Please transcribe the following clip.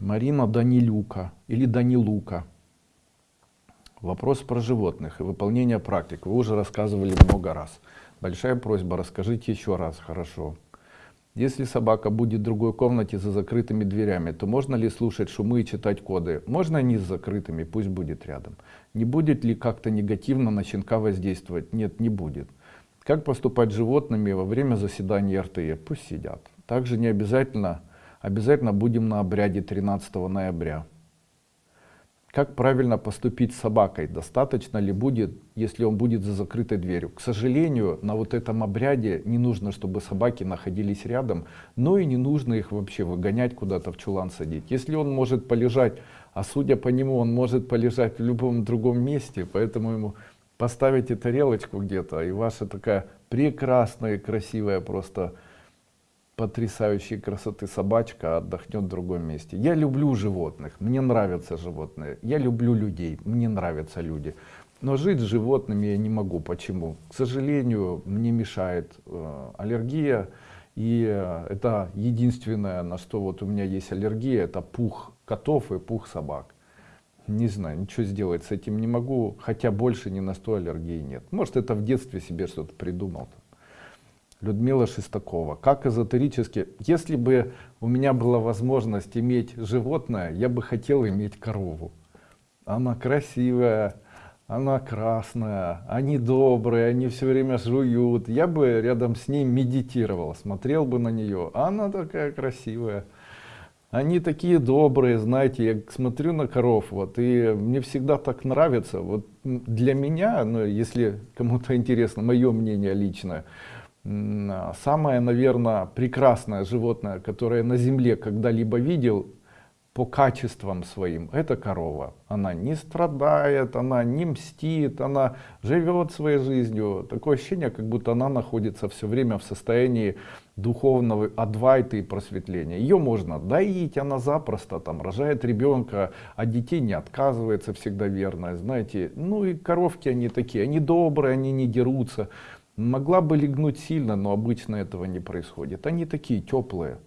Марина Данилюка или Данилука. Вопрос про животных и выполнение практик. Вы уже рассказывали много раз. Большая просьба, расскажите еще раз, хорошо. Если собака будет в другой комнате за закрытыми дверями, то можно ли слушать шумы и читать коды? Можно они с закрытыми, пусть будет рядом. Не будет ли как-то негативно на щенка воздействовать? Нет, не будет. Как поступать с животными во время заседания РТЕ? Пусть сидят. Также не обязательно, обязательно будем на обряде 13 ноября. Как правильно поступить с собакой? Достаточно ли будет, если он будет за закрытой дверью? К сожалению, на вот этом обряде не нужно, чтобы собаки находились рядом, но и не нужно их вообще выгонять куда-то в чулан садить. Если он может полежать, а судя по нему, он может полежать в любом другом месте, поэтому ему поставите тарелочку где-то, и ваша такая прекрасная, красивая просто потрясающей красоты собачка отдохнет в другом месте. Я люблю животных, мне нравятся животные. Я люблю людей, мне нравятся люди. Но жить с животными я не могу. Почему? К сожалению, мне мешает э, аллергия. И э, это единственное, на что вот у меня есть аллергия, это пух котов и пух собак. Не знаю, ничего сделать с этим не могу, хотя больше ни на что аллергии нет. Может, это в детстве себе что-то придумал. Людмила Шестакова. Как эзотерически, если бы у меня была возможность иметь животное, я бы хотел иметь корову. Она красивая, она красная, они добрые, они все время жуют. Я бы рядом с ней медитировал, смотрел бы на нее. Она такая красивая. Они такие добрые, знаете, я смотрю на коров, вот, и мне всегда так нравится. Вот для меня, ну, если кому-то интересно, мое мнение личное, самое, наверное, прекрасное животное, которое на земле когда-либо видел по качествам своим, это корова. Она не страдает, она не мстит, она живет своей жизнью. Такое ощущение, как будто она находится все время в состоянии духовного адвайта и просветления. Ее можно доить, она запросто там рожает ребенка, а детей не отказывается всегда верно, знаете. Ну и коровки они такие, они добрые, они не дерутся. Могла бы легнуть сильно, но обычно этого не происходит. Они такие теплые.